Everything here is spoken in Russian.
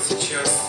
сейчас.